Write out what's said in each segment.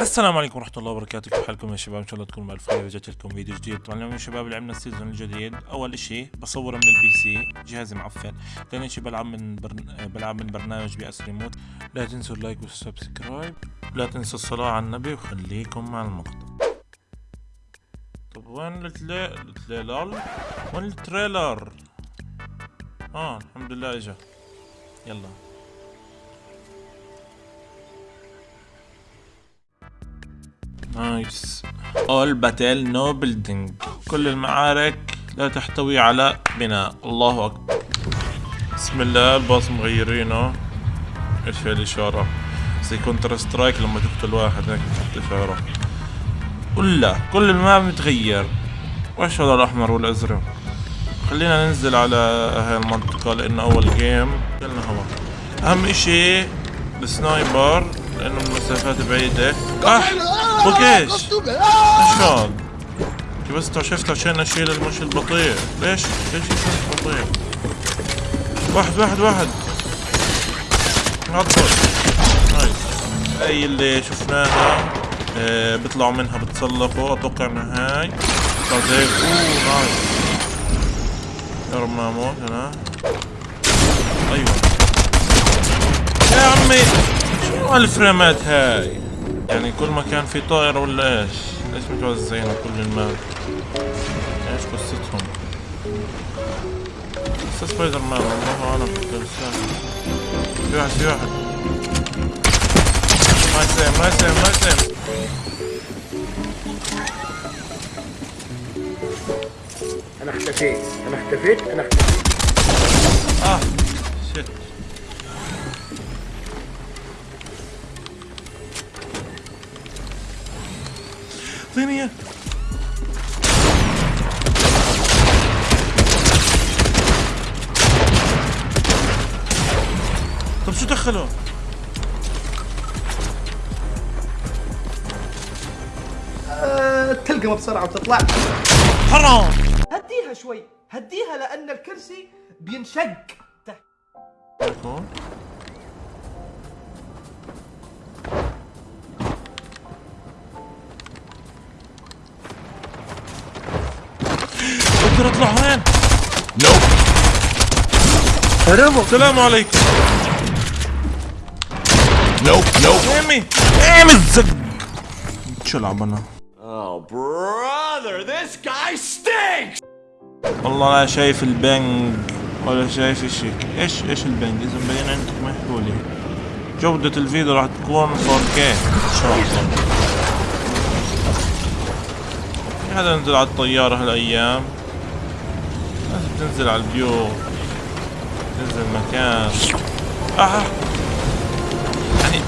السلام عليكم ورحمة الله وبركاته. كيف حالكم يا شباب؟ إن شاء الله تكونوا بألف خير رجعت لكم فيديو جديد. طبعا اليوم يا شباب لعبنا ال season الجديد. أول إشي بصور من ال PC. جهازي معفن. ثاني إشي بلعب من برن... بلعب من برنامج PS Remote. لا تنسوا ال like وال subscribe. لا تنسوا الصلاة على النبي وخليكم مع المقطع طب وين. ال trailer وين ال trailer؟ آه الحمد لله إجا. يلا. nice all battle no building. كل المعارك لا تحتوي على بناء. الله أكبر. بسم الله الباص مغيرينه. إيش هي الإشارة؟ زي Counter-Strike لما تقتل واحد هيك تحط إشارة. ولا كل ال map متغير. وايش هذا الأحمر والأزرق. خلينا ننزل على هاي المنطقة لأنه أول game أهم إشي ال sniper. لأنه من مسافات بعيدة أح بوكيش إيش هاد؟ بس اكتشفت عشان اشيل المشي البطيء. ليش؟ ليش يكون بطيء؟ واحد واحد واحد. عطل. nice. هاي اللي شفناها آه بيطلعوا منها بتسلقوا. أتوقع انها هاي. طلعت هيك أوه nice. يا رب ما أموت أنا أيوه. يا عمي! شو هالفريمات هاي يعني كل ما كان في طائرة ولا إيش؟ ليش متوزعين كل ال map؟ إيش قصتهم؟ قصة سبايدر مان الله اعلم في واحد في واحد ما يسلم ما يسلم ما يسلم أنا اختفيت أنا اختفيت أنا اختفيت آه اعطيني اياه طب شو دخله؟ أه تلقمه بسرعة وتطلع. حرام. هديها شوي. هديها لأن الكرسي بينشق. تحت أقدر اطلع وين؟ نو هربوا السلام عليكم. no no aim ي. aim ي الزق. شو العب أنا؟ Oh, brother, this guy stinks! والله لا شايف ال ping ولا شايف إشي. إيش إيش ال ping؟ إذا مبين عندك محلولي جودة الفيديو راح تكون 4K إن شاء الله. في حدا نزل على الطيارة هالأيام؟ لازم تنزل على البيوت تنزل مكان. آه. يعني.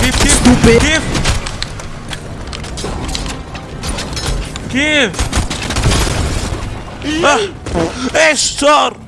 كيف كيف كيف؟ كيف؟ آه. إيش صار؟